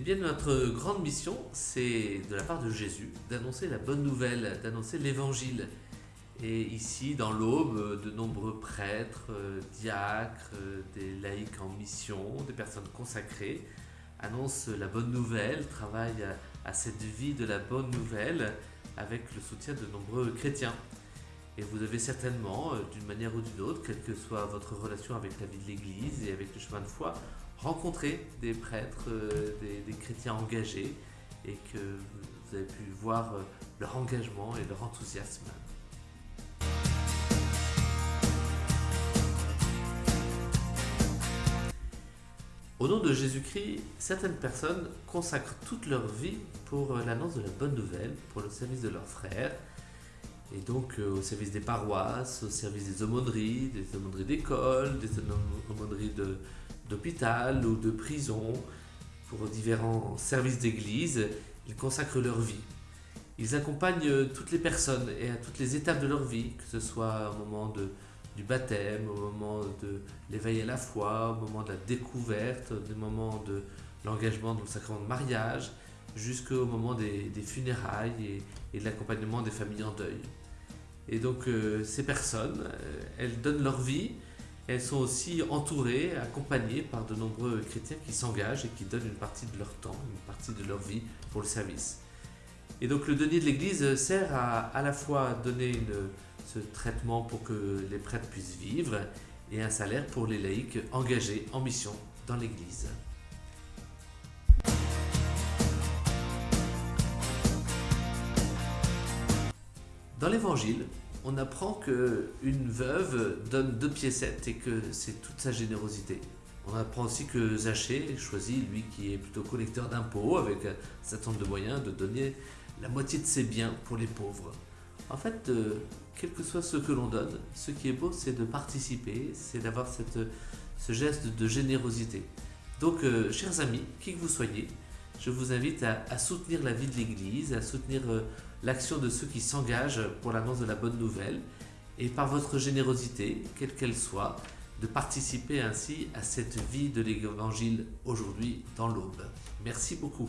bien, notre grande mission, c'est de la part de Jésus d'annoncer la bonne nouvelle, d'annoncer l'évangile. Et ici, dans l'Aube, de nombreux prêtres, euh, diacres, euh, des laïcs en mission, des personnes consacrées annoncent la bonne nouvelle, travaillent à, à cette vie de la bonne nouvelle avec le soutien de nombreux chrétiens. Et vous avez certainement, euh, d'une manière ou d'une autre, quelle que soit votre relation avec la vie de l'Église et avec le chemin de foi, rencontré des prêtres, euh, des, chrétiens engagés, et que vous avez pu voir euh, leur engagement et leur enthousiasme. Au nom de Jésus-Christ, certaines personnes consacrent toute leur vie pour euh, l'annonce de la bonne nouvelle, pour le service de leurs frères, et donc au service des paroisses, au service des aumôneries, des aumôneries d'école, des aumôneries de- d'hôpital ou de prison, pour différents services d'église, ils consacrent leur vie. Ils accompagnent euh, toutes les personnes et à toutes les étapes de leur vie, que ce soit au moment de, du baptême, au moment de l'éveil à la foi, au moment de la découverte, au moment de l'engagement dans le sacrement de mariage, jusqu'au moment des, funérailles et, et de l'accompagnement des familles en deuil. Et donc euh, ces personnes, euh, elles donnent leur vie, elles sont aussi entourées, accompagnées par de nombreux chrétiens qui s'engagent et qui donnent une partie de leur temps, une partie de leur vie pour le service. Et donc le denier de l'Église sert à à la fois donner ce traitement pour que les prêtres puissent vivre et un salaire pour les laïcs engagés en mission dans l'Église. Dans l'Évangile, on apprend que une veuve donne deux piécettes et que c'est toute sa générosité. On apprend aussi que Zachée choisit, lui qui est plutôt collecteur d'impôts, avec certain nombre de moyens, de donner la moitié de ses biens pour les pauvres. En fait, euh, quel que soit ce que l'on donne, ce qui est beau, c'est de participer, c'est d'avoir ce geste de générosité. Donc, euh, chers amis, qui que vous soyez, je vous invite à, à soutenir la vie de l'Église, à soutenir euh, l'action de ceux qui s'engagent pour l'annonce de la bonne nouvelle, et par votre générosité, quelle qu'elle soit, de participer ainsi à cette vie de l'Évangile aujourd'hui dans l'Aube. Merci beaucoup.